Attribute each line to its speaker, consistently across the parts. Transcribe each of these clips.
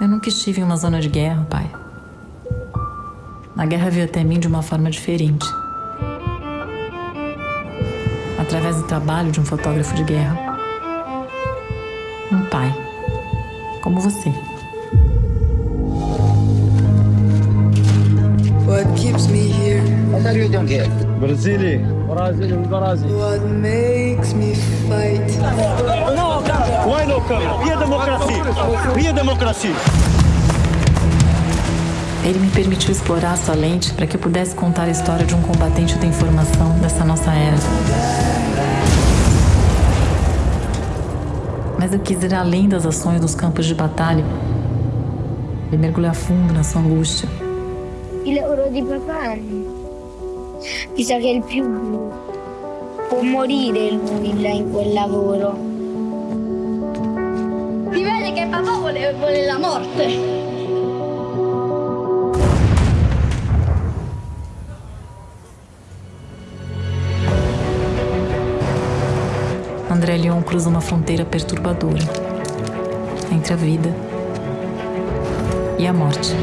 Speaker 1: Eu nunca estive em uma zona de guerra, pai. A guerra veio até mim de uma forma diferente. Através do trabalho de um fotógrafo de guerra. Um pai. Como você.
Speaker 2: What keeps me here?
Speaker 3: What are you doing here?
Speaker 4: Brasília.
Speaker 5: Brasília, Brasília.
Speaker 2: What makes me fight?
Speaker 4: Não, não, não câmera. a democracia. Minha democracia.
Speaker 1: Ele me permitiu explorar sua lente para que eu pudesse contar a história de um combatente da informação dessa nossa era. Mas eu quis ir além das ações dos campos de batalha e mergulhar fundo na sua angústia.
Speaker 6: Ele orou de papai, pisa che è il più blu. Può morire lui là in quel lavoro. Si vede che papà vuole, vuole la morte.
Speaker 1: André Leon cruza uma fronteira perturbadora entre a vida e a morte.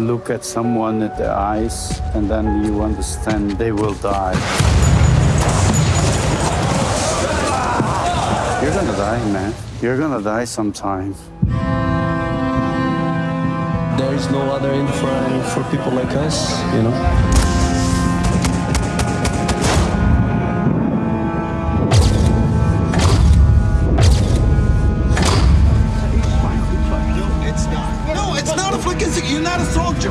Speaker 7: Look at someone at the eyes, and then you understand they will die. You're gonna die, man. You're gonna die sometime.
Speaker 5: There is no other for, for people like us, you know?
Speaker 8: You're not a soldier.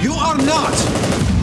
Speaker 8: You are not.